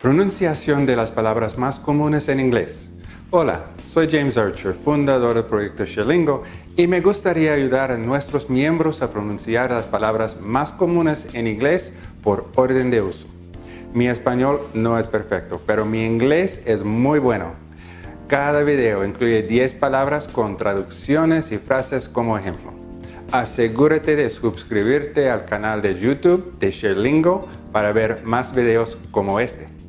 Pronunciación de las palabras más comunes en inglés. Hola, soy James Archer, fundador del proyecto Sherlingo, y me gustaría ayudar a nuestros miembros a pronunciar las palabras más comunes en inglés por orden de uso. Mi español no es perfecto, pero mi inglés es muy bueno. Cada video incluye 10 palabras con traducciones y frases como ejemplo. Asegúrate de suscribirte al canal de YouTube de Sherlingo para ver más videos como este.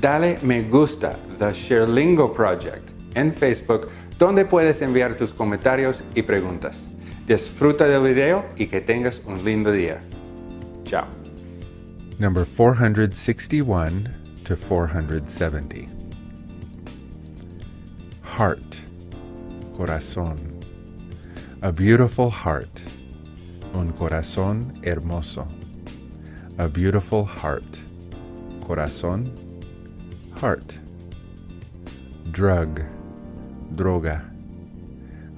Dale me gusta The Sherlingo Project en Facebook donde puedes enviar tus comentarios y preguntas. Disfruta del video y que tengas un lindo día. Chao. Number 461 to 470. Heart, corazón. A beautiful heart, un corazón hermoso. A beautiful heart, corazón, heart. Drug, droga.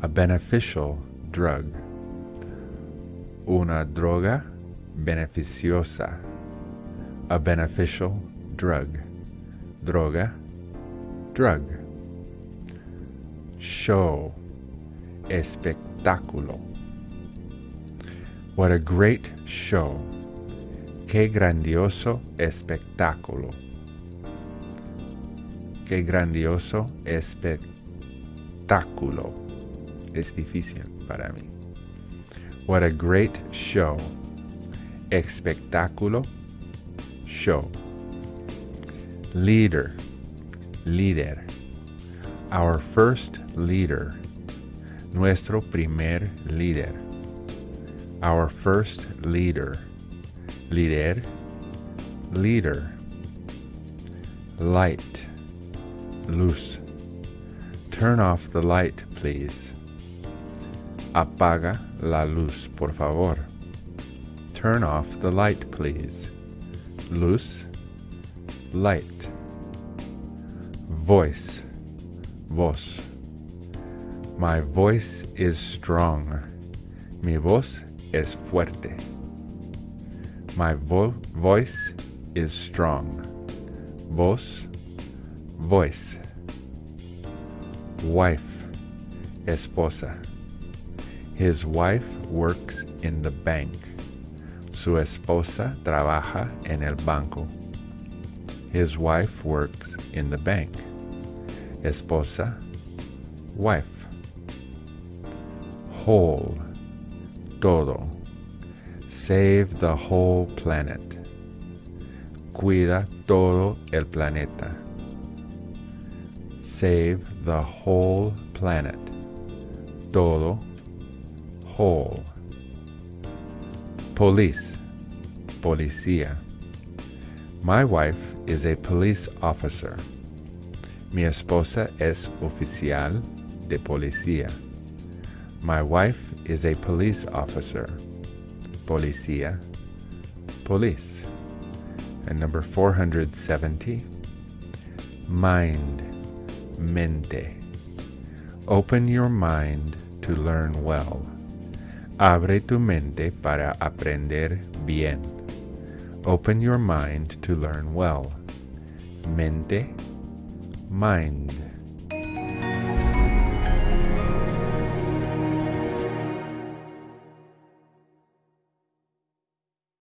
A beneficial drug. Una droga beneficiosa. A beneficial drug. Droga, drug. Show, espectáculo. What a great show. Qué grandioso espectáculo. Qué grandioso espectáculo. Es difícil para mí. What a great show. Espectáculo. Show. Leader. Líder. Our first leader. Nuestro primer líder. Our first leader. Líder. Leader. Light. Luz. Turn off the light, please. Apaga la luz, por favor. Turn off the light, please. Luz. Light. Voice. Voz. My voice is strong. Mi voz es fuerte. My vo voice is strong. Voz. Voice. Wife. Esposa. His wife works in the bank. Su esposa trabaja en el banco. His wife works in the bank. Esposa. Wife. Whole. Todo. Save the whole planet. Cuida todo el planeta. Save the whole planet. Todo. Whole. Police. Policía. My wife is a police officer. Mi esposa es oficial de policía. My wife is a police officer. Policía. Police. And number 470. Mind. Mente. Open your mind to learn well. Abre tu mente para aprender bien. Open your mind to learn well. Mente, mind.